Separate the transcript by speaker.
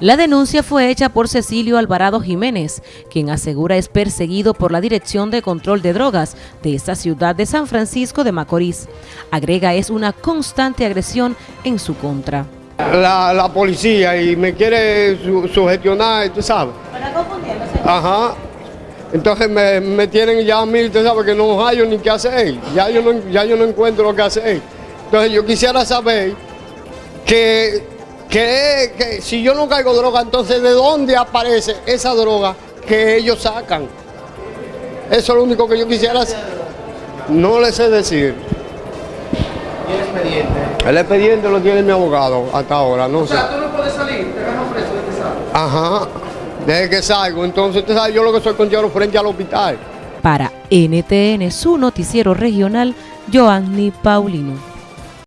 Speaker 1: La denuncia fue hecha por Cecilio Alvarado Jiménez, quien asegura es perseguido por la Dirección de Control de Drogas de esta ciudad de San Francisco de Macorís. Agrega es una constante agresión en su contra.
Speaker 2: La, la policía y me quiere su, sugestionar, tú sabes. Ajá. Entonces me, me tienen ya a mí, tú sabes que no hallo ni qué hacer. Ya yo no, ya yo no encuentro lo que hacer. Entonces yo quisiera saber que que, que si yo no caigo droga, entonces ¿de dónde aparece esa droga que ellos sacan? Eso es lo único que yo quisiera hacer. No le sé decir.
Speaker 3: ¿Y el expediente?
Speaker 2: El expediente lo tiene mi abogado hasta ahora, no
Speaker 3: O
Speaker 2: sé.
Speaker 3: sea, tú no puedes salir, te agarran preso de que sales.
Speaker 2: Ajá, desde que salgo. Entonces, usted sabe, yo lo que soy contigo frente al hospital.
Speaker 1: Para NTN, su noticiero regional, Joanny Paulino.